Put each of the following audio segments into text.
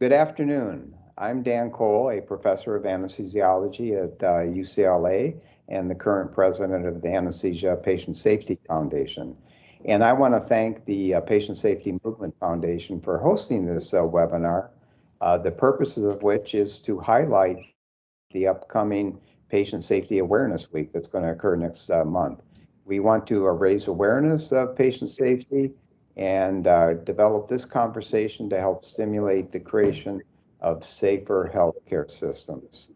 Good afternoon. I'm Dan Cole, a professor of anesthesiology at uh, UCLA and the current president of the Anesthesia Patient Safety Foundation. And I want to thank the uh, Patient Safety Movement Foundation for hosting this uh, webinar, uh, the purposes of which is to highlight the upcoming Patient Safety Awareness Week that's going to occur next uh, month. We want to uh, raise awareness of patient safety and uh, develop this conversation to help stimulate the creation of safer healthcare systems.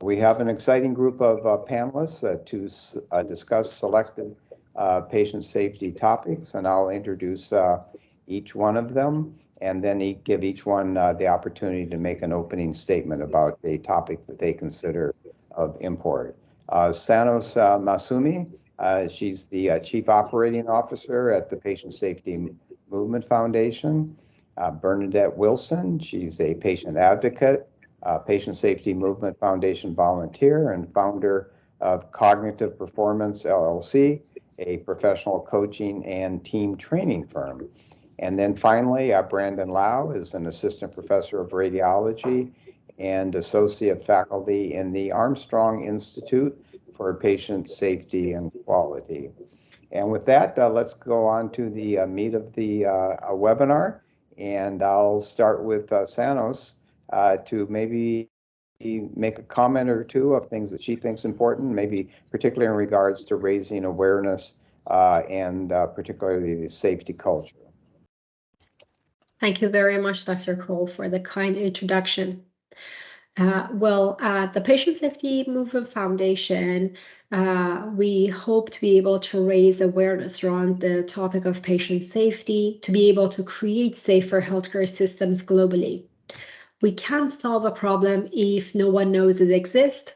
We have an exciting group of uh, panelists uh, to uh, discuss selected uh, patient safety topics, and I'll introduce uh, each one of them and then give each one the opportunity to make an opening statement about a topic that they consider of import. Sanaz Massoumi uh, she's the uh, Chief Operating Officer at the Patient Safety Movement Foundation. Uh, Bernadette Wilson, she's a patient advocate, uh, Patient Safety Movement Foundation volunteer, and founder of Cognitive Performance LLC, a professional coaching and team training firm. And then finally, uh, Brandyn Lau is an assistant professor of radiology and associate faculty in the Armstrong Institute for patient safety and quality. And with that, uh, let's go on to the uh, meat of the uh, webinar. And I'll start with uh, Sanaz uh, to maybe make a comment or two of things that she thinks important, maybe particularly in regards to raising awareness uh, and particularly the safety culture. Thank you very much, Dr. Cole, for the kind introduction. Uh, well, at the Patient Safety Movement Foundation, uh, we hope to be able to raise awareness around the topic of patient safety, to be able to create safer healthcare systems globally. We can't solve a problem if no one knows it exists.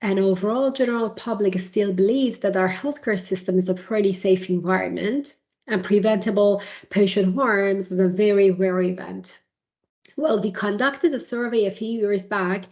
And overall, general public still believes that our healthcare system is a pretty safe environment and preventable patient harms is a very rare event. Well, we conducted a survey a few years back.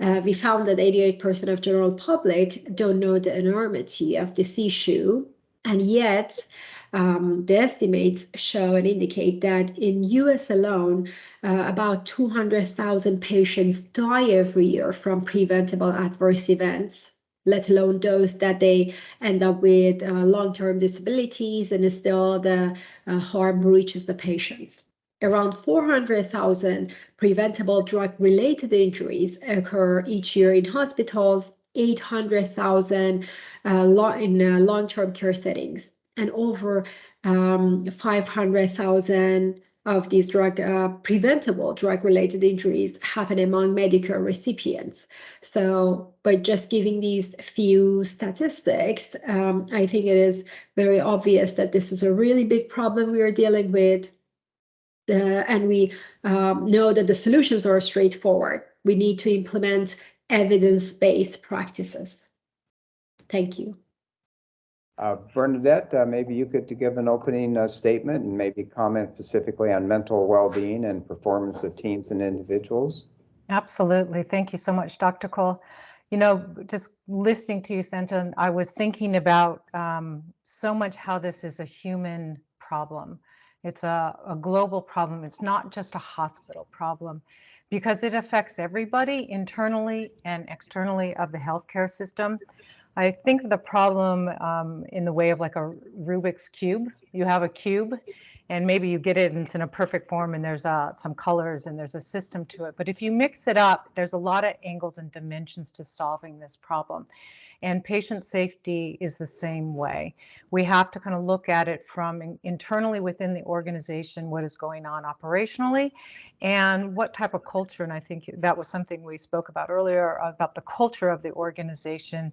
Uh, we found that 88% of general public don't know the enormity of this issue. And yet, um, the estimates show and indicate that in US alone, uh, about 200,000 patients die every year from preventable adverse events let alone those that they end up with uh, long-term disabilities and still the uh, harm reaches the patients around 400,000 preventable drug-related injuries occur each year in hospitals, 800,000 uh, in uh, long-term care settings, and over um, 500,000 of these drug uh, preventable drug-related injuries happen among Medicare recipients. So by just giving these few statistics, um, I think it is very obvious that this is a really big problem we are dealing with and we um, know that the solutions are straightforward. We need to implement evidence-based practices. Thank you. Uh, Bernadette, uh, maybe you could give an opening uh, statement and maybe comment specifically on mental well-being and performance of teams and individuals. Absolutely. Thank you so much, Dr. Cole. You know, just listening to you, Senton, I was thinking about um, so much how this is a human problem. It's a, a global problem. It's not just a hospital problem because it affects everybody internally and externally of the healthcare system. I think the problem um, in the way of like a Rubik's cube, you have a cube and maybe you get it and it's in a perfect form and there's uh, some colors and there's a system to it. But if you mix it up, there's a lot of angles and dimensions to solving this problem. And patient safety is the same way. We have to kind of look at it from internally within the organization, what is going on operationally, and what type of culture. And I think that was something we spoke about earlier about the culture of the organization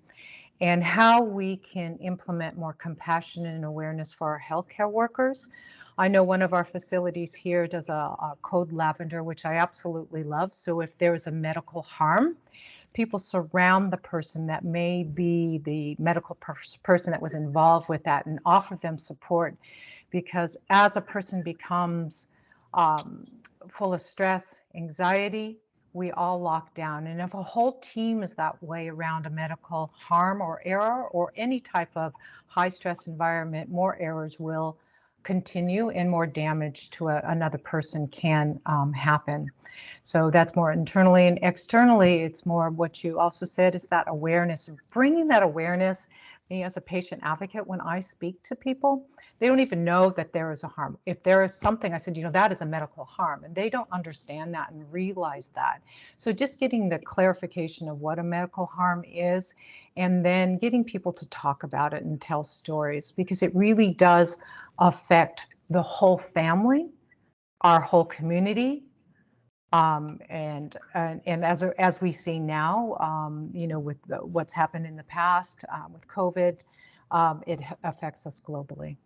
and how we can implement more compassion and awareness for our healthcare workers. I know one of our facilities here does a, a, code lavender, which I absolutely love. So if there's a medical harm, people surround the person that may be the medical person that was involved with that and offer them support because as a person becomes um, full of stress, anxiety, we all lock down. And if a whole team is that way around a medical harm or error or any type of high stress environment, more errors will continue and more damage to a, another person can um, happen. So that's more internally and externally, it's more what you also said is that awareness, bringing that awareness me as a patient advocate, when I speak to people, they don't even know that there is a harm. If there is something, I said, you know, that is a medical harm, and they don't understand that and realize that. So just getting the clarification of what a medical harm is, and then getting people to talk about it and tell stories, because it really does affect the whole family, our whole community, um, and, and, and as as we see now, um, you know, with the, what's happened in the past uh, with COVID, um, it affects us globally.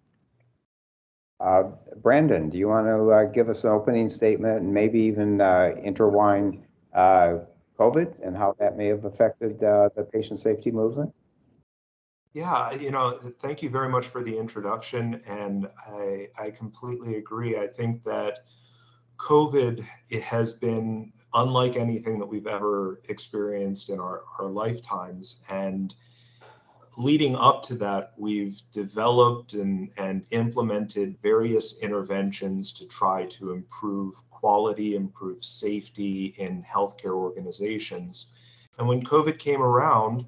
Uh, Brandyn, do you want to uh, give us an opening statement and maybe even uh, intertwine uh, COVID and how that may have affected uh, the patient safety movement? Yeah, you know, thank you very much for the introduction, and I I completely agree. I think that COVID it has been unlike anything that we've ever experienced in our, our lifetimes. And leading up to that, we've developed and, and implemented various interventions to try to improve quality, improve safety in healthcare organizations. And when COVID came around,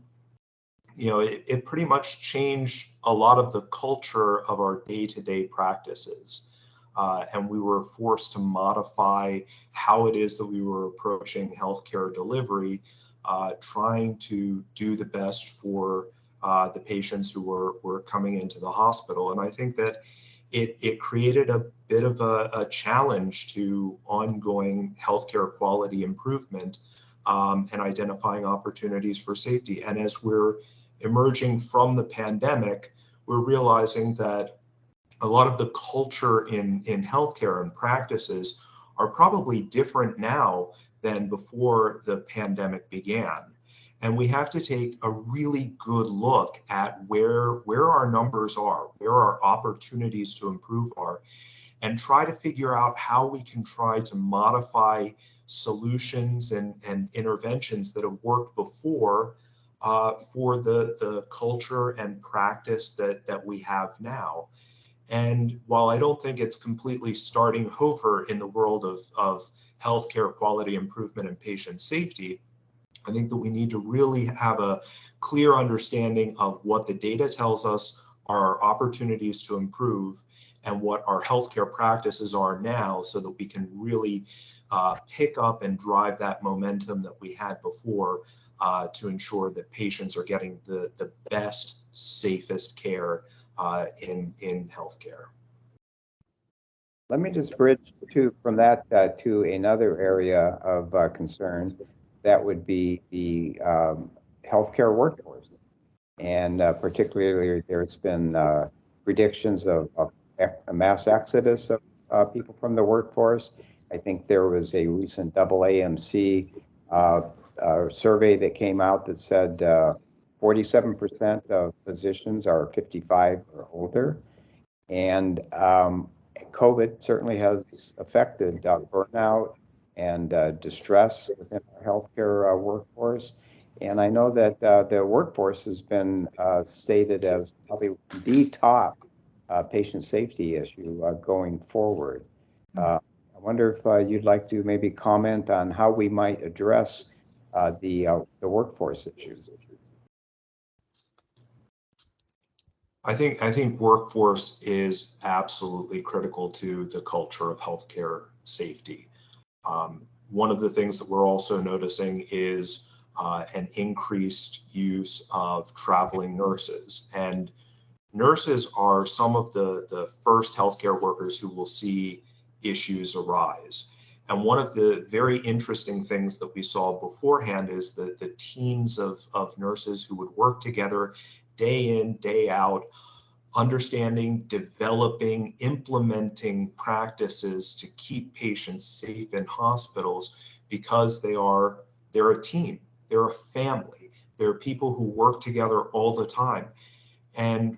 you know, it, it pretty much changed a lot of the culture of our day-to-day -day practices uh, and we were forced to modify how it is that we were approaching healthcare delivery, uh, trying to do the best for uh, the patients who were, were coming into the hospital. And I think that it, it created a bit of a, a challenge to ongoing healthcare quality improvement um, and identifying opportunities for safety. And as we're emerging from the pandemic, we're realizing that a lot of the culture in, in healthcare and practices are probably different now than before the pandemic began. And we have to take a really good look at where, where our numbers are, where our opportunities to improve are, and try to figure out how we can try to modify solutions and, and interventions that have worked before uh, for the, the culture and practice that, that we have now. And while I don't think it's completely starting over in the world of, of healthcare quality improvement and patient safety, I think that we need to really have a clear understanding of what the data tells us are opportunities to improve and what our healthcare practices are now so that we can really uh, pick up and drive that momentum that we had before uh, to ensure that patients are getting the, the best, safest care uh, in, in healthcare. Let me just bridge to from that uh, to another area of uh, concern. That would be the um, healthcare workforce. And uh, particularly, there's been uh, predictions of, of, a mass exodus of people from the workforce. I think there was a recent AAMC uh, survey that came out that said 47% of physicians are 55 or older. And um, COVID certainly has affected uh, burnout and uh, distress within our healthcare uh, workforce. And I know that uh, the workforce has been uh, stated as probably the top uh, patient safety issue going forward. I wonder if you'd like to maybe comment on how we might address the, the workforce issues. I think I think workforce is absolutely critical to the culture of healthcare safety. Um, one of the things that we're also noticing is uh, an increased use of traveling nurses. And nurses are some of the, the first healthcare workers who will see issues arise. And one of the very interesting things that we saw beforehand is that the teams of, of nurses who would work together day in, day out, understanding, developing, implementing practices to keep patients safe in hospitals because they are they're a team, they're a family, they're people who work together all the time. And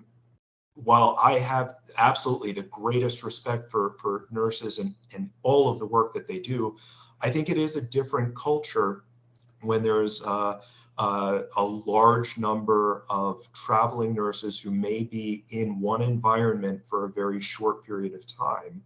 while I have absolutely the greatest respect for, for nurses and, and all of the work that they do, I think it is a different culture when there's uh, uh, a large number of traveling nurses who may be in one environment for a very short period of time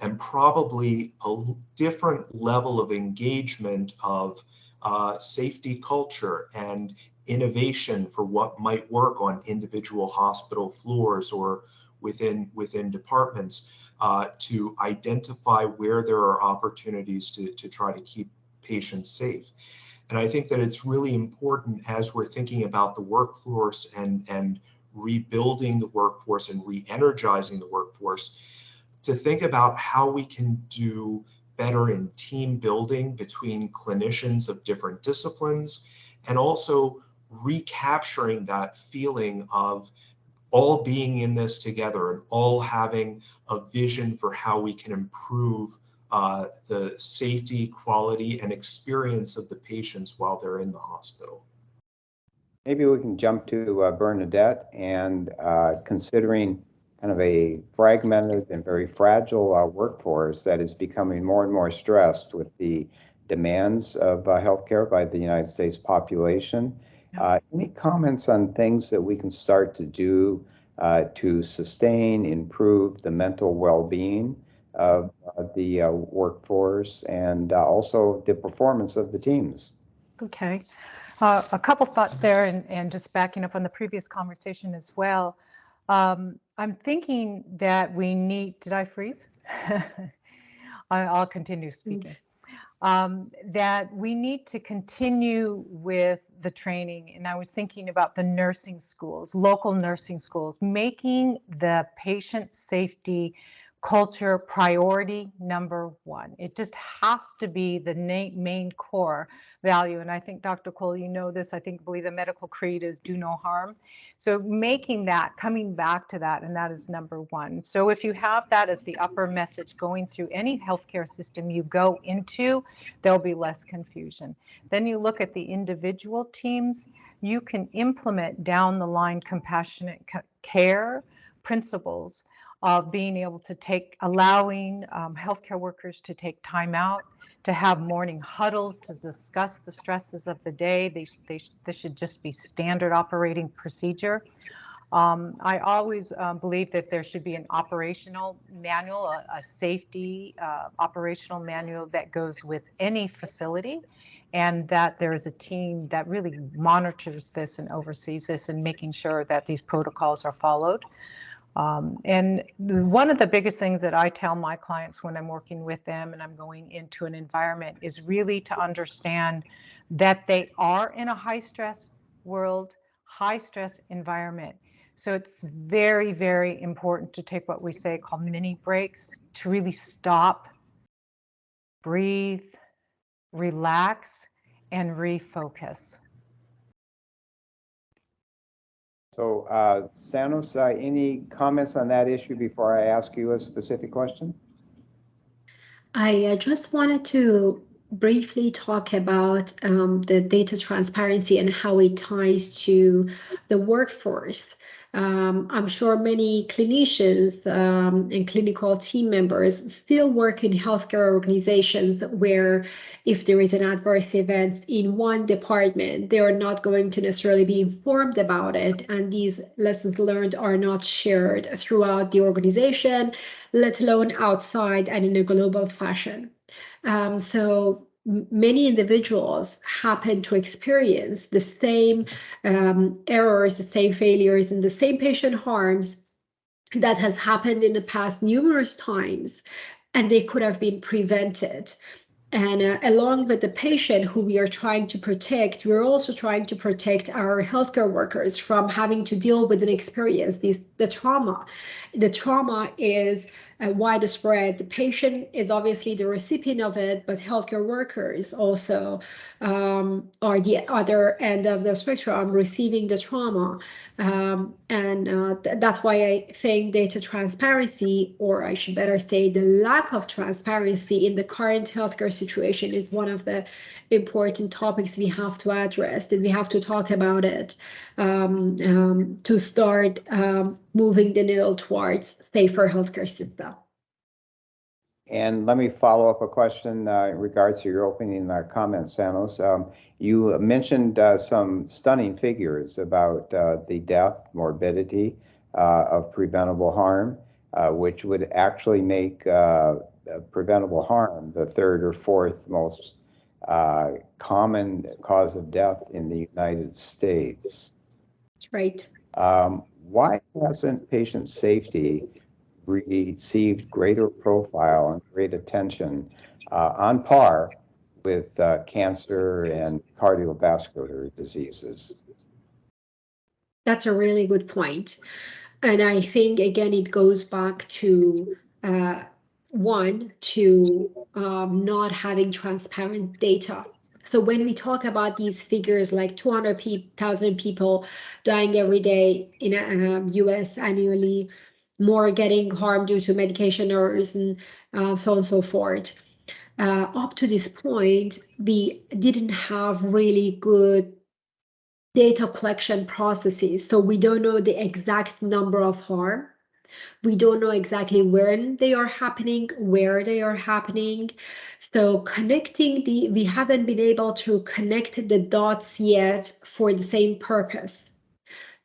and probably a different level of engagement of uh, safety culture and innovation for what might work on individual hospital floors or within within departments uh, to identify where there are opportunities to, to try to keep patients safe. And I think that it's really important as we're thinking about the workforce and, and rebuilding the workforce and re-energizing the workforce to think about how we can do better in team building between clinicians of different disciplines and also recapturing that feeling of all being in this together and all having a vision for how we can improve uh, the safety, quality, and experience of the patients while they're in the hospital. Maybe we can jump to uh, Bernadette and uh, considering kind of a fragmented and very fragile uh, workforce that is becoming more and more stressed with the demands of uh, healthcare by the United States population. Uh, any comments on things that we can start to do uh, to sustain, improve the mental well-being of uh, the uh, workforce and uh, also the performance of the teams? Okay. Uh, a couple thoughts there and, and just backing up on the previous conversation as well. Um, I'm thinking that we need, did I freeze? I, will continue speaking. Um, that we need to continue with the training. And I was thinking about the nursing schools, local nursing schools, making the patient safety culture priority number one. It just has to be the main core value. And I think, Dr. Cole, you know this, I think, believe the medical creed is do no harm. So making that, coming back to that, and that is number one. So if you have that as the upper message going through any healthcare system you go into, there'll be less confusion. Then you look at the individual teams, you can implement down the line compassionate care principles of being able to take, allowing um, healthcare workers to take time out, to have morning huddles to discuss the stresses of the day. They, they, this should just be standard operating procedure. Um, I always um, believe that there should be an operational manual, a, a safety uh, operational manual that goes with any facility and that there is a team that really monitors this and oversees this and making sure that these protocols are followed. Um, and one of the biggest things that I tell my clients when I'm working with them and I'm going into an environment is really to understand that they are in a high stress world, high stress environment. So it's very, very important to take what we say called mini breaks to really stop, breathe, relax, and refocus. So, uh, Sanaz, uh, any comments on that issue before I ask you a specific question? I uh, just wanted to briefly talk about um, the data transparency and how it ties to the workforce. Um, I'm sure many clinicians um, and clinical team members still work in healthcare organizations where if there is an adverse event in one department, they are not going to necessarily be informed about it. And these lessons learned are not shared throughout the organization, let alone outside and in a global fashion. Um, so many individuals happen to experience the same um, errors, the same failures, and the same patient harms that has happened in the past numerous times, and they could have been prevented. And uh, along with the patient who we are trying to protect, we're also trying to protect our healthcare workers from having to deal with an experience, these, the trauma. The trauma is uh, widespread. The patient is obviously the recipient of it, but healthcare workers also um, are the other end of the spectrum receiving the trauma. Um, and uh, th that's why I think data transparency, or I should better say the lack of transparency in the current healthcare situation is one of the important topics we have to address and we have to talk about it um, um to start um, moving the needle towards safer healthcare system. And let me follow up a question uh, in regards to your opening uh, comments, Sanaz. Um, you mentioned uh, some stunning figures about uh, the death, morbidity uh, of preventable harm, uh, which would actually make preventable harm the third or fourth most common cause of death in the United States. That's right. Um, why hasn't patient safety received greater profile and great attention uh, on par with uh, cancer and cardiovascular diseases. That's a really good point. And I think, again, it goes back to uh, one, to um, not having transparent data. So when we talk about these figures like 200,000 people dying every day in um, US annually, more getting harmed due to medication errors and uh, so on and so forth. Uh, up to this point, we didn't have really good data collection processes. So we don't know the exact number of harm. We don't know exactly when they are happening, where they are happening. So connecting the, we haven't been able to connect the dots yet for the same purpose.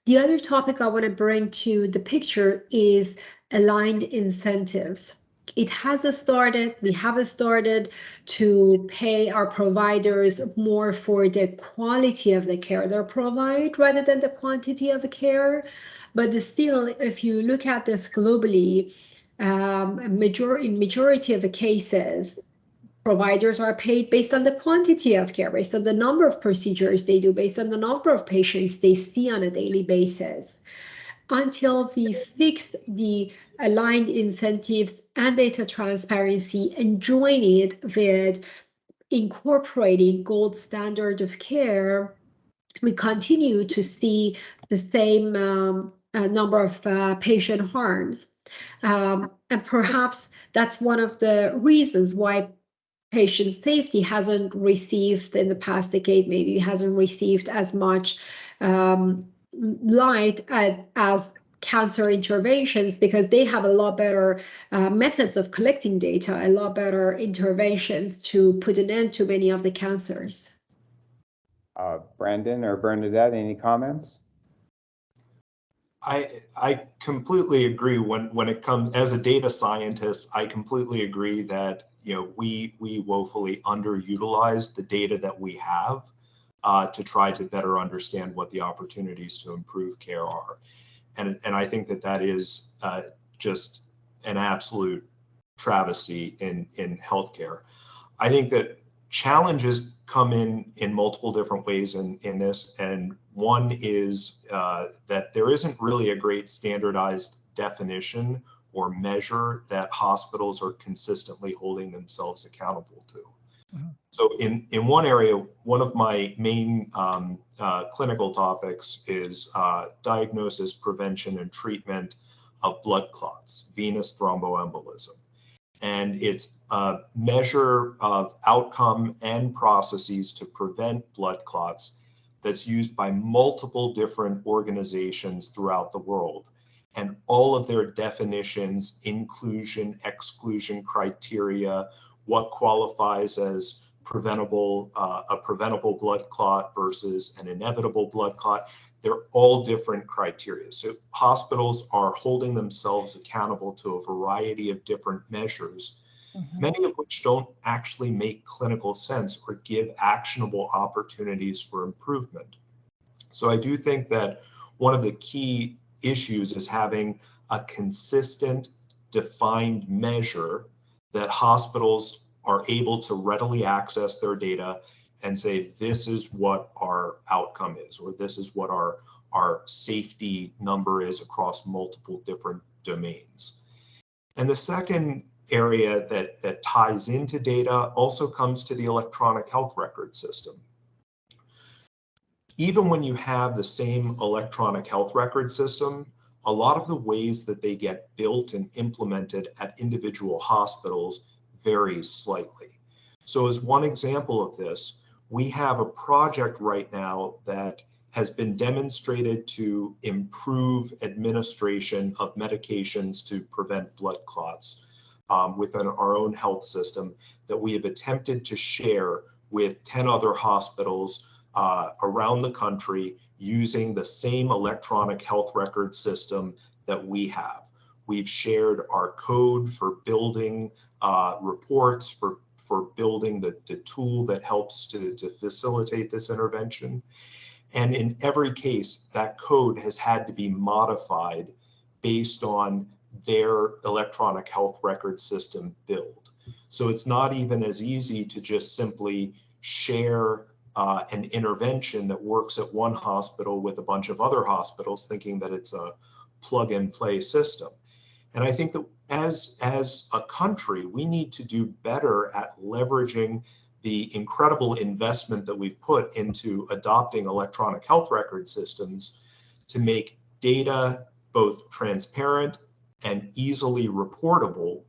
The other topic I want to bring to the picture is aligned incentives. It hasn't started, we haven't started to pay our providers more for the quality of the care they provide rather than the quantity of the care. But still, if you look at this globally, um, major in majority of the cases, providers are paid based on the quantity of care, based on the number of procedures they do, based on the number of patients they see on a daily basis. Until we fix the aligned incentives and data transparency and join it with incorporating gold standard of care, we continue to see the same um, uh, number of uh, patient harms. Um, and perhaps that's one of the reasons why patient safety hasn't received in the past decade, maybe hasn't received as much um, light at, as cancer interventions because they have a lot better uh, methods of collecting data, a lot better interventions to put an end to many of the cancers. Uh, Brandyn or Bernadette, any comments? I I completely agree when when it comes as a data scientist, I completely agree that you know we we woefully underutilize the data that we have uh, to try to better understand what the opportunities to improve care are, and and I think that that is uh, just an absolute travesty in in healthcare. I think that challenges come in in multiple different ways in in this, and one is uh, that there isn't really a great standardized definition or measure that hospitals are consistently holding themselves accountable to. Mm -hmm. So in, in one area, one of my main um, uh, clinical topics is uh, diagnosis, prevention, and treatment of blood clots, venous thromboembolism. And it's a measure of outcome and processes to prevent blood clots that's used by multiple different organizations throughout the world and all of their definitions, inclusion, exclusion criteria, what qualifies as preventable, uh, a preventable blood clot versus an inevitable blood clot. They're all different criteria. So hospitals are holding themselves accountable to a variety of different measures, mm -hmm. many of which don't actually make clinical sense or give actionable opportunities for improvement. So I do think that one of the key issues is having a consistent, defined measure that hospitals are able to readily access their data and say, this is what our outcome is, or this is what our, our safety number is across multiple different domains. And the second area that, that ties into data also comes to the electronic health record system even when you have the same electronic health record system, a lot of the ways that they get built and implemented at individual hospitals varies slightly. So as one example of this, we have a project right now that has been demonstrated to improve administration of medications to prevent blood clots um, within our own health system that we have attempted to share with 10 other hospitals uh, around the country using the same electronic health record system that we have. We've shared our code for building uh, reports, for, for building the, the tool that helps to, to facilitate this intervention. And in every case, that code has had to be modified based on their electronic health record system build. So it's not even as easy to just simply share uh, an intervention that works at one hospital with a bunch of other hospitals thinking that it's a plug and play system. And I think that as, as a country, we need to do better at leveraging the incredible investment that we've put into adopting electronic health record systems to make data both transparent and easily reportable,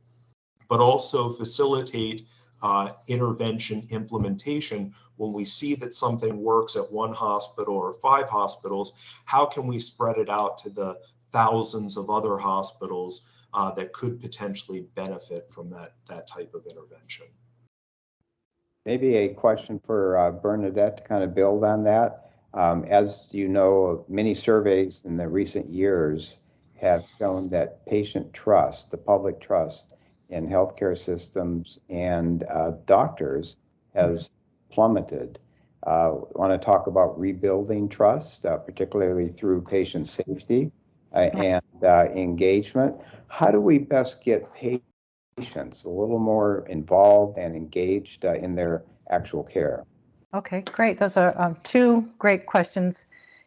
but also facilitate uh, intervention implementation when we see that something works at one hospital or five hospitals, how can we spread it out to the thousands of other hospitals uh, that could potentially benefit from that, that type of intervention? Maybe a question for uh, Bernadette to kind of build on that. Um, as you know, many surveys in the recent years have shown that patient trust, the public trust in healthcare systems and uh, doctors has plummeted. Uh, want to talk about rebuilding trust, uh, particularly through patient safety uh, and uh, engagement. How do we best get patients a little more involved and engaged uh, in their actual care? Okay, great. Those are um, two great questions.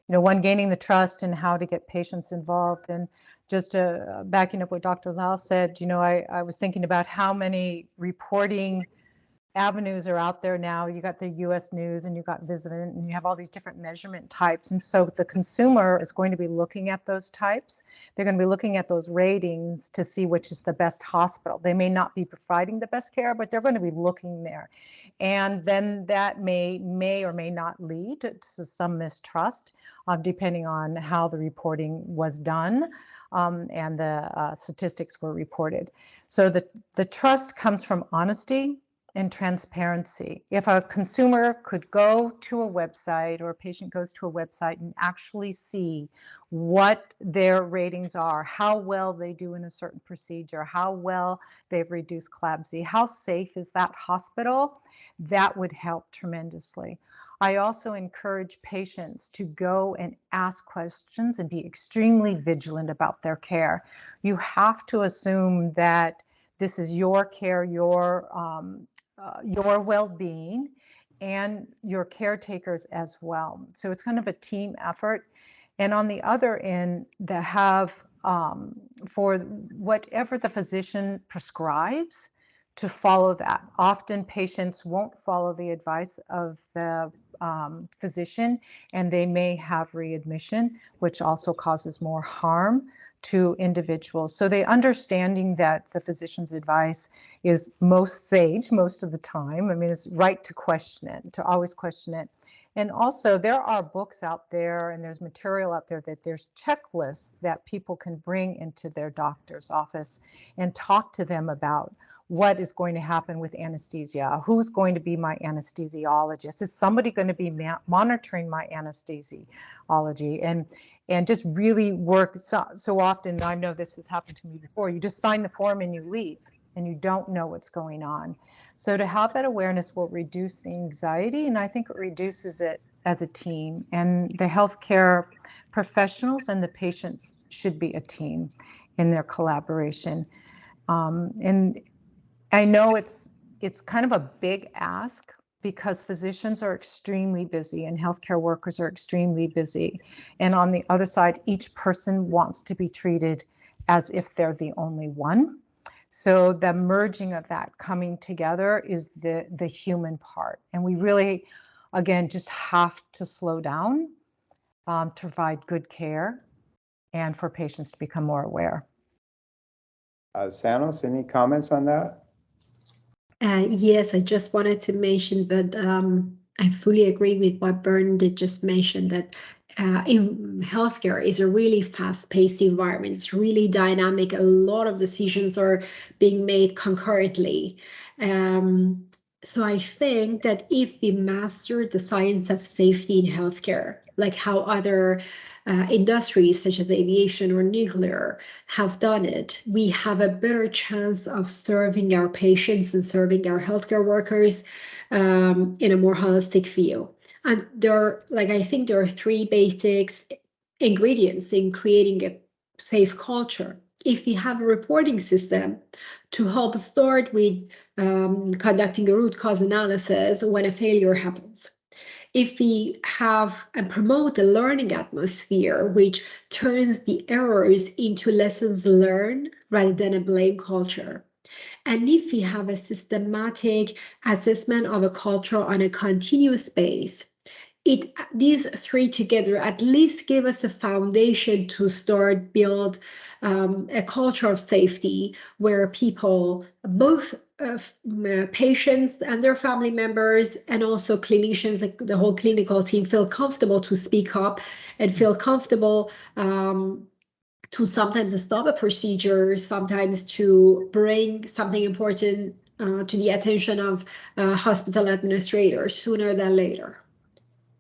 You know, one gaining the trust and how to get patients involved. And just uh, backing up what Dr. Lau said, you know, I, I was thinking about how many reporting avenues are out there now. You got the US News and you got Vizient and you have all these different measurement types. And so the consumer is going to be looking at those types. They're going to be looking at those ratings to see which is the best hospital. They may not be providing the best care, but they're going to be looking there. And then that may may or may not lead to, some mistrust, uh, depending on how the reporting was done. Um, and the uh, statistics were reported. So the, the trust comes from honesty, and transparency. If a consumer could go to a website or a patient goes to a website and actually see what their ratings are, how well they do in a certain procedure, how well they've reduced CLABSI, how safe is that hospital, that would help tremendously. I also encourage patients to go and ask questions and be extremely vigilant about their care. You have to assume that this is your care, your um, uh, your well-being and your caretakers as well. So it's kind of a team effort. And on the other end, they have um, for whatever the physician prescribes to follow that. Often patients won't follow the advice of the um, physician and they may have readmission, which also causes more harm to individuals. So they understanding that the physician's advice is most sage most of the time. I mean, it's right to question it, to always question it. And also there are books out there and there's material out there that there's checklists that people can bring into their doctor's office and talk to them about what is going to happen with anesthesia, who's going to be my anesthesiologist, is somebody going to be monitoring my anesthesiology, and and just really work so, so often. I know this has happened to me before. You just sign the form and you leave, and you don't know what's going on. So to have that awareness will reduce the anxiety, and I think it reduces it as a team. And the healthcare professionals and the patients should be a team in their collaboration. Um, and I know it's it's kind of a big ask because physicians are extremely busy and healthcare workers are extremely busy. And on the other side, each person wants to be treated as if they're the only one. So the merging of that coming together is the, the human part. And we really, again, just have to slow down um, to provide good care and for patients to become more aware. Uh, Sanaz, any comments on that? Uh, yes, I just wanted to mention that um, I fully agree with what Bernadette just mentioned that uh, in healthcare is a really fast-paced environment. It's really dynamic. A lot of decisions are being made concurrently. Um, so I think that if we master the science of safety in healthcare, like how other uh, industries such as aviation or nuclear have done it, we have a better chance of serving our patients and serving our healthcare workers um, in a more holistic view. And there are, like, I think there are three basics ingredients in creating a safe culture. If we have a reporting system to help start with um, conducting a root cause analysis when a failure happens. If we have and promote a learning atmosphere, which turns the errors into lessons learned rather than a blame culture. And if we have a systematic assessment of a culture on a continuous base, it these three together at least give us a foundation to start build um, a culture of safety where people both patients and their family members and also clinicians the whole clinical team feel comfortable to speak up and feel comfortable um, to sometimes stop a procedure sometimes to bring something important uh, to the attention of uh, hospital administrators sooner than later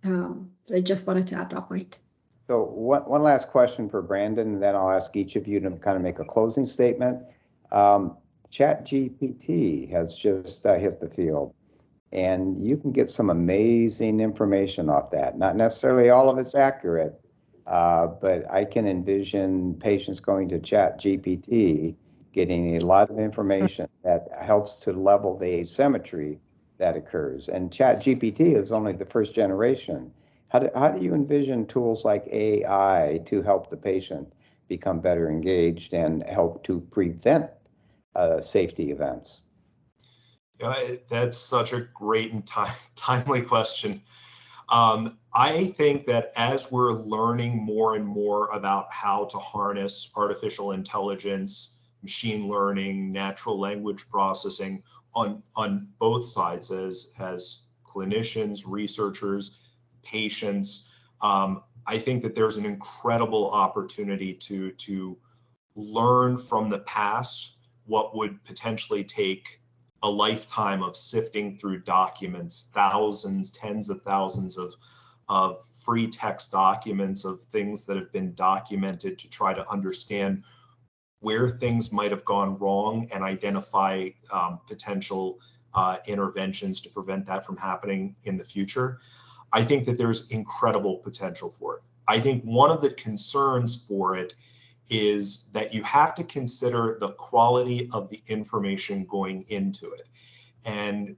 um, I just wanted to add that point. So one, one last question for Brandyn, and then I'll ask each of you to kind of make a closing statement. Um, Chat GPT has just uh, hit the field, and you can get some amazing information off that. Not necessarily all of it's accurate, uh, but I can envision patients going to Chat GPT, getting a lot of information that helps to level the asymmetry that occurs. And Chat GPT is only the first generation. How do, how do you envision tools like AI to help the patient become better engaged and help to prevent uh, safety events? That's such a great and time, timely question. Um, I think that as we're learning more and more about how to harness artificial intelligence, machine learning, natural language processing, on on both sides as as clinicians, researchers, patients. Um, I think that there's an incredible opportunity to to learn from the past what would potentially take a lifetime of sifting through documents, thousands, tens of thousands of of free text documents of things that have been documented to try to understand where things might have gone wrong and identify um, potential uh, interventions to prevent that from happening in the future. I think that there's incredible potential for it. I think one of the concerns for it is that you have to consider the quality of the information going into it. And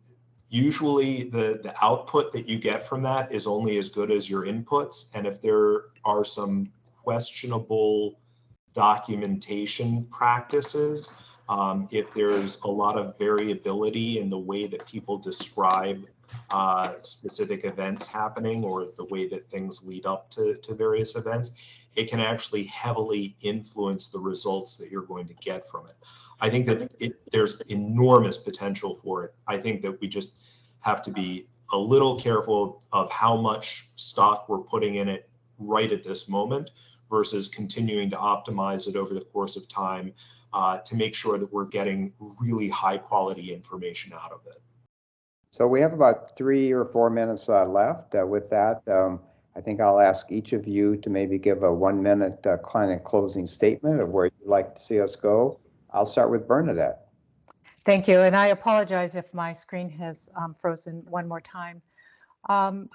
usually the, the output that you get from that is only as good as your inputs. And if there are some questionable documentation practices. Um, if there's a lot of variability in the way that people describe uh, specific events happening or the way that things lead up to, to various events, it can actually heavily influence the results that you're going to get from it. I think that it, there's enormous potential for it. I think that we just have to be a little careful of how much stock we're putting in it right at this moment versus continuing to optimize it over the course of time uh, to make sure that we're getting really high quality information out of it. So we have about three or four minutes uh, left. Uh, with that, um, I think I'll ask each of you to maybe give a one minute uh, client closing statement of where you'd like to see us go. I'll start with Bernadette. Thank you. And I apologize if my screen has um, frozen one more time. Um,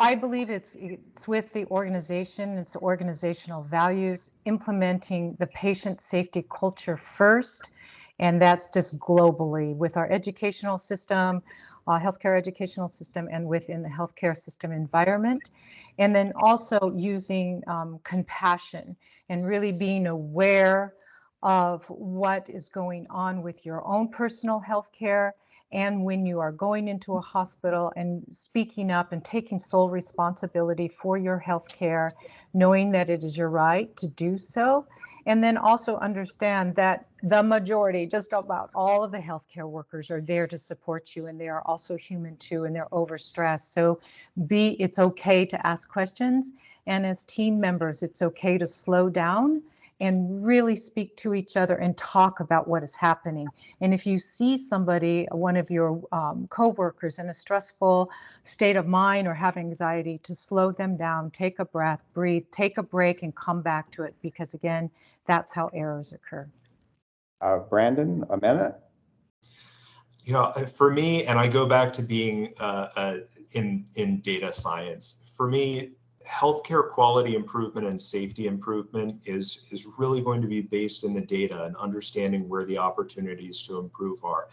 I believe it's it's with the organization, it's organizational values, implementing the patient safety culture first, and that's just globally with our educational system, uh, healthcare educational system, and within the healthcare system environment, and then also using um, compassion and really being aware of what is going on with your own personal healthcare care and when you are going into a hospital and speaking up and taking sole responsibility for your health care, knowing that it is your right to do so, And then also understand that the majority, just about all of the healthcare workers are there to support you and they are also human too and they're overstressed. So be, it's okay to ask questions. And as team members, it's okay to slow down and really speak to each other and talk about what is happening. And if you see somebody, one of your um, coworkers in a stressful state of mind or have anxiety, to slow them down, take a breath, breathe, take a break and come back to it because again, that's how errors occur. Uh, Brandyn, a minute? You know, for me, and I go back to being uh, uh, in in data science. For me, healthcare quality improvement and safety improvement is is really going to be based in the data and understanding where the opportunities to improve are.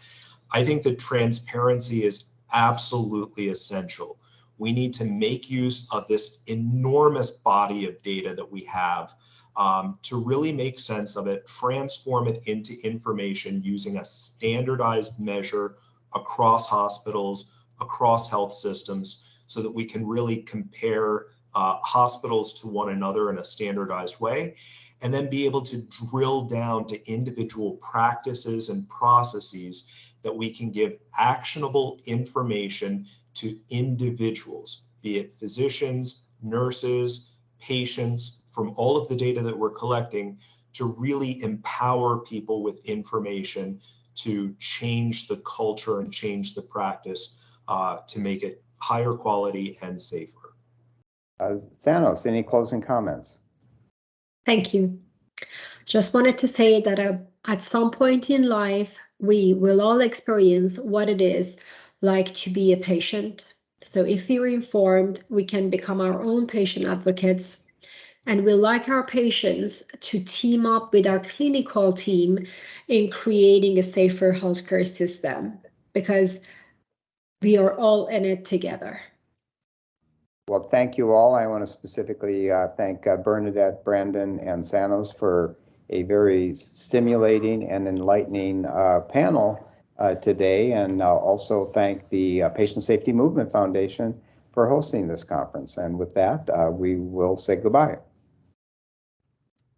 I think that transparency is absolutely essential. We need to make use of this enormous body of data that we have um, to really make sense of it, transform it into information using a standardized measure across hospitals, across health systems, so that we can really compare uh, hospitals to one another in a standardized way, and then be able to drill down to individual practices and processes that we can give actionable information to individuals, be it physicians, nurses, patients, from all of the data that we're collecting to really empower people with information to change the culture and change the practice uh, to make it higher quality and safer. Uh, Sanaz, any closing comments? Thank you. Just wanted to say that uh, at some point in life, we will all experience what it is like to be a patient. So if we're informed, we can become our own patient advocates. And we like our patients to team up with our clinical team in creating a safer healthcare system because we are all in it together. Well, thank you all. I want to specifically uh, thank uh, Bernadette, Brandyn, and Sanaz for a very stimulating and enlightening uh, panel uh, today, and uh, also thank the uh, Patient Safety Movement Foundation for hosting this conference. And with that, uh, we will say goodbye.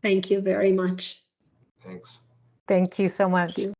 Thank you very much. Thanks. Thank you so much. Thank you.